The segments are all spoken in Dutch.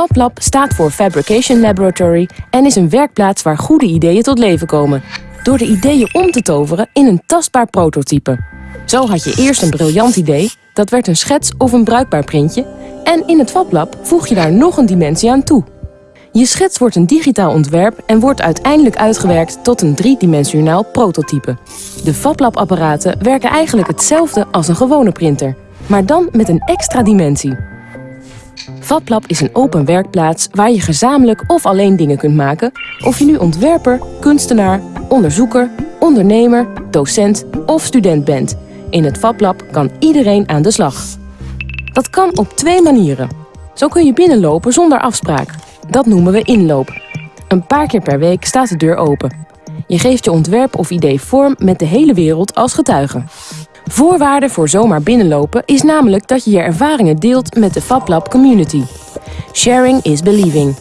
FabLab staat voor Fabrication Laboratory en is een werkplaats waar goede ideeën tot leven komen. Door de ideeën om te toveren in een tastbaar prototype. Zo had je eerst een briljant idee, dat werd een schets of een bruikbaar printje en in het FabLab voeg je daar nog een dimensie aan toe. Je schets wordt een digitaal ontwerp en wordt uiteindelijk uitgewerkt tot een driedimensionaal prototype. De FabLab-apparaten werken eigenlijk hetzelfde als een gewone printer, maar dan met een extra dimensie. FabLab is een open werkplaats waar je gezamenlijk of alleen dingen kunt maken, of je nu ontwerper, kunstenaar, onderzoeker, ondernemer, docent of student bent. In het FabLab kan iedereen aan de slag. Dat kan op twee manieren. Zo kun je binnenlopen zonder afspraak. Dat noemen we inloop. Een paar keer per week staat de deur open. Je geeft je ontwerp of idee vorm met de hele wereld als getuige. Voorwaarde voor zomaar binnenlopen is namelijk dat je je ervaringen deelt met de FabLab community. Sharing is believing.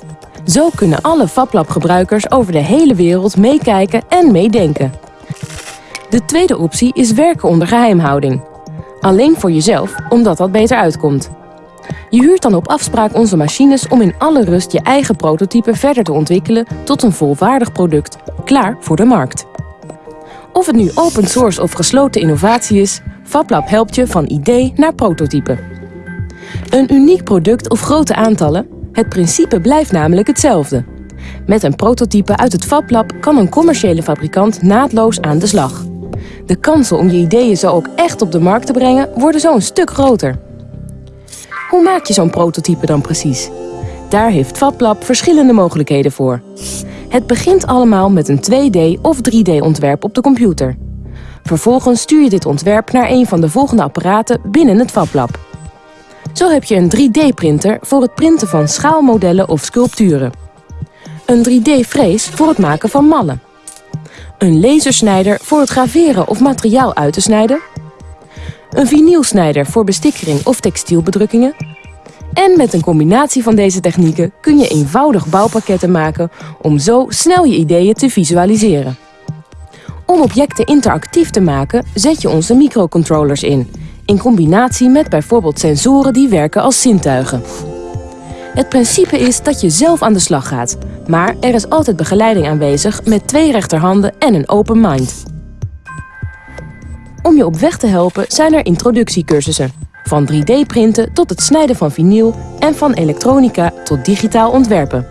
Zo kunnen alle FabLab gebruikers over de hele wereld meekijken en meedenken. De tweede optie is werken onder geheimhouding. Alleen voor jezelf, omdat dat beter uitkomt. Je huurt dan op afspraak onze machines om in alle rust je eigen prototype verder te ontwikkelen tot een volwaardig product, klaar voor de markt. Of het nu open source of gesloten innovatie is, FabLab helpt je van idee naar prototype. Een uniek product of grote aantallen, het principe blijft namelijk hetzelfde. Met een prototype uit het FabLab kan een commerciële fabrikant naadloos aan de slag. De kansen om je ideeën zo ook echt op de markt te brengen worden zo een stuk groter. Hoe maak je zo'n prototype dan precies? Daar heeft FabLab verschillende mogelijkheden voor. Het begint allemaal met een 2D of 3D ontwerp op de computer. Vervolgens stuur je dit ontwerp naar een van de volgende apparaten binnen het FabLab. Zo heb je een 3D-printer voor het printen van schaalmodellen of sculpturen. Een 3D-frees voor het maken van mallen. Een lasersnijder voor het graveren of materiaal uit te snijden. Een vinylsnijder voor bestikkering of textielbedrukkingen. En met een combinatie van deze technieken kun je eenvoudig bouwpakketten maken om zo snel je ideeën te visualiseren. Om objecten interactief te maken zet je onze microcontrollers in, in combinatie met bijvoorbeeld sensoren die werken als zintuigen. Het principe is dat je zelf aan de slag gaat, maar er is altijd begeleiding aanwezig met twee rechterhanden en een open mind. Om je op weg te helpen zijn er introductiecursussen. Van 3D-printen tot het snijden van vinyl en van elektronica tot digitaal ontwerpen.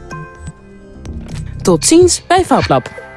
Tot ziens bij FabLab.